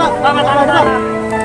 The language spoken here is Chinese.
吧，爸爸打了，打。